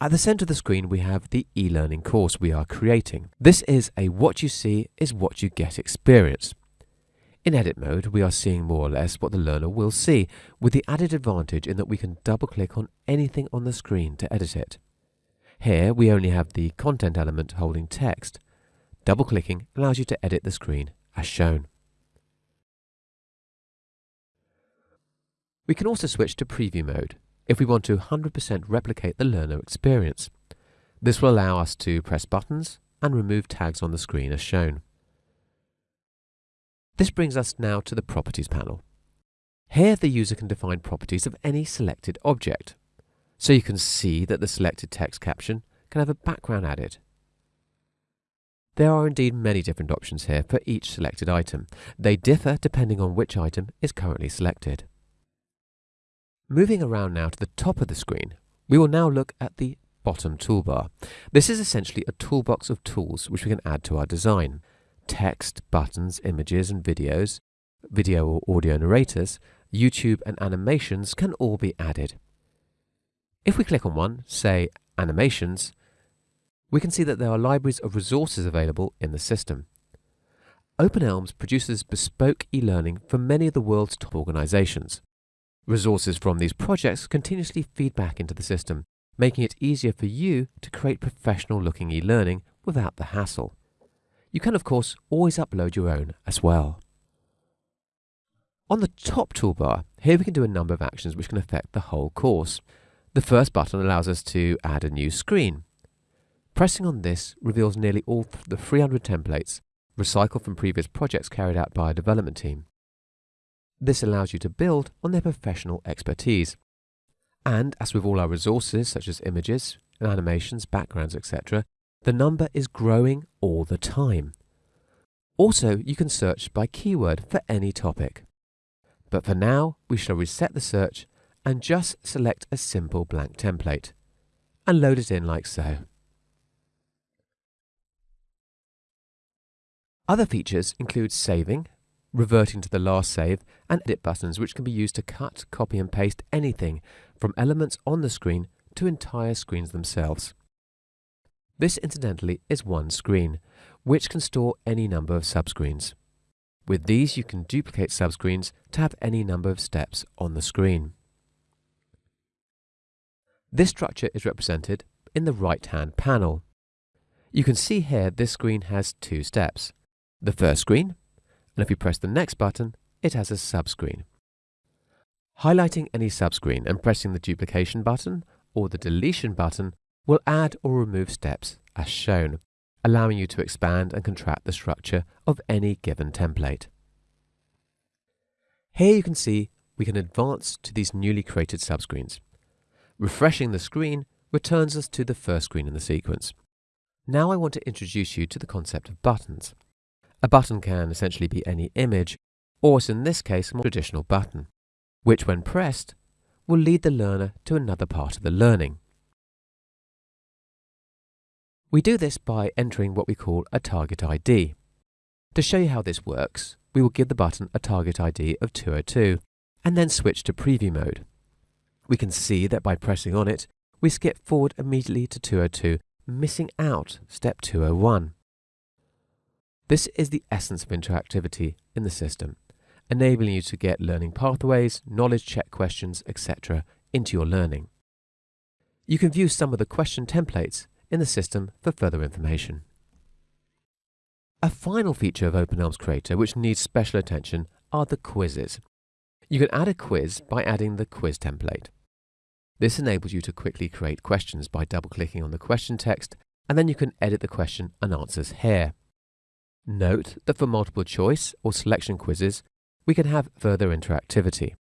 At the center of the screen, we have the e-learning course we are creating. This is a what you see is what you get experience. In edit mode, we are seeing more or less what the learner will see, with the added advantage in that we can double click on anything on the screen to edit it. Here, we only have the content element holding text. Double clicking allows you to edit the screen as shown. We can also switch to preview mode if we want to 100% replicate the learner experience. This will allow us to press buttons and remove tags on the screen as shown. This brings us now to the Properties panel. Here the user can define properties of any selected object. So you can see that the selected text caption can have a background added. There are indeed many different options here for each selected item. They differ depending on which item is currently selected. Moving around now to the top of the screen, we will now look at the bottom toolbar. This is essentially a toolbox of tools which we can add to our design. Text, buttons, images and videos, video or audio narrators, YouTube and animations can all be added. If we click on one, say Animations, we can see that there are libraries of resources available in the system. OpenElms produces bespoke e-learning for many of the world's top organizations. Resources from these projects continuously feed back into the system, making it easier for you to create professional looking e-learning without the hassle. You can of course always upload your own as well. On the top toolbar, here we can do a number of actions which can affect the whole course. The first button allows us to add a new screen. Pressing on this reveals nearly all the 300 templates recycled from previous projects carried out by a development team. This allows you to build on their professional expertise. And as with all our resources, such as images, animations, backgrounds, etc., the number is growing all the time. Also, you can search by keyword for any topic. But for now, we shall reset the search and just select a simple blank template and load it in like so. Other features include saving, reverting to the last save, and edit buttons which can be used to cut, copy and paste anything from elements on the screen to entire screens themselves. This incidentally is one screen, which can store any number of subscreens. With these you can duplicate subscreens to have any number of steps on the screen. This structure is represented in the right-hand panel. You can see here this screen has two steps. The first screen and if you press the next button, it has a subscreen. Highlighting any subscreen and pressing the duplication button or the deletion button will add or remove steps as shown, allowing you to expand and contract the structure of any given template. Here you can see we can advance to these newly created subscreens. Refreshing the screen returns us to the first screen in the sequence. Now I want to introduce you to the concept of buttons. A button can essentially be any image, or as in this case, a more traditional button, which when pressed will lead the learner to another part of the learning. We do this by entering what we call a target ID. To show you how this works, we will give the button a target ID of 202 and then switch to preview mode. We can see that by pressing on it, we skip forward immediately to 202, missing out step 201. This is the essence of interactivity in the system, enabling you to get learning pathways, knowledge check questions, etc. into your learning. You can view some of the question templates in the system for further information. A final feature of OpenElms Creator which needs special attention are the quizzes. You can add a quiz by adding the quiz template. This enables you to quickly create questions by double-clicking on the question text and then you can edit the question and answers here. Note that for multiple choice or selection quizzes, we can have further interactivity.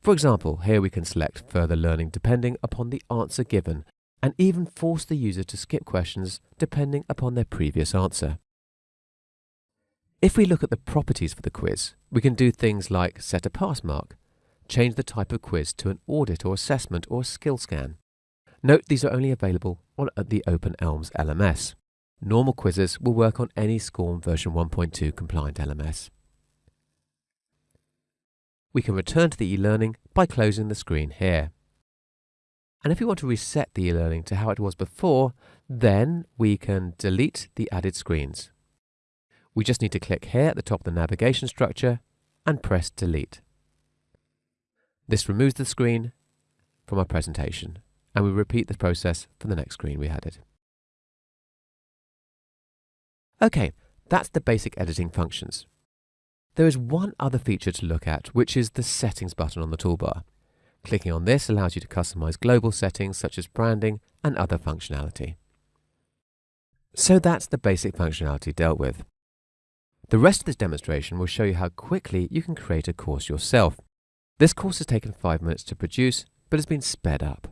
For example, here we can select further learning depending upon the answer given and even force the user to skip questions depending upon their previous answer. If we look at the properties for the quiz, we can do things like set a pass mark, change the type of quiz to an audit or assessment or skill scan. Note these are only available on the OpenElms LMS. Normal quizzes will work on any SCORM version 1.2 compliant LMS. We can return to the e-learning by closing the screen here. And if we want to reset the e-learning to how it was before, then we can delete the added screens. We just need to click here at the top of the navigation structure and press delete. This removes the screen from our presentation and we repeat the process for the next screen we added. Okay, that's the basic editing functions. There is one other feature to look at, which is the settings button on the toolbar. Clicking on this allows you to customize global settings such as branding and other functionality. So that's the basic functionality dealt with. The rest of this demonstration will show you how quickly you can create a course yourself. This course has taken five minutes to produce, but has been sped up.